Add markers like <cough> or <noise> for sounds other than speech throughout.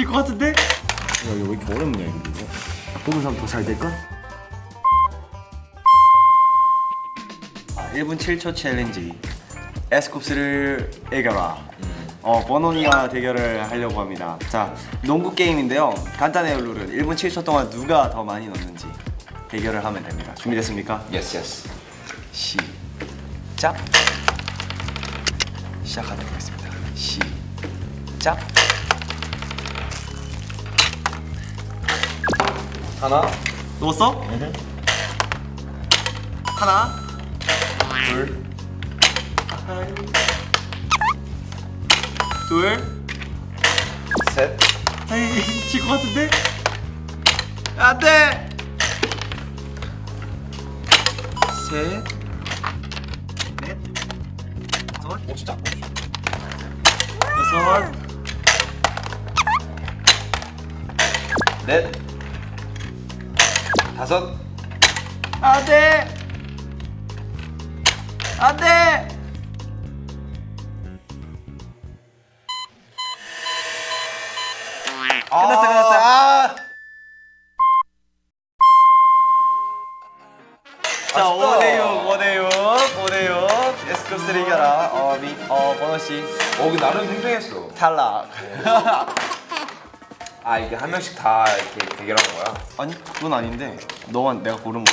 질것 같은데? 야 이거 왜 이렇게 어렵냐 이거? 뽑은 사람 더 잘 될까? 아, 1분 7초 챌린지. 에스쿱스를 이겨라 어, 버논이가 대결을 하려고 합니다. 자, 농구 게임인데요. 간단해요 룰은 1분 7초 동안 누가 더 많이 넣는지 대결을 하면 됩니다. 준비됐습니까? yes yes 시작. 시작하도록 하겠습니다. 시작 하나. 넣었어? 하나. 둘. 둘. 셋. 에이 질것 같은데? 안돼! 셋넷. 다섯. 오, 진짜 여섯. 넷 다섯 안돼 안돼 끝났어 끝났어 아 자, 아쉽다. 5대6, 5대6, 5대6. 에스쿱스를 이겨라. 어, 미, 어, 버너씨. 어, 나름 팽팽했어 탈락. <laughs> 아 이게 한 명씩 다 이렇게 대결하는 거야? 아니, 그건 아닌데. 너만 내가 고른 거.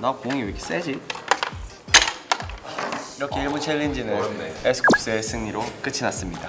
나 공이 왜 이렇게 세지? 이렇게 1분 챌린지는 어렵네. 에스쿱스의 승리로 끝이 났습니다.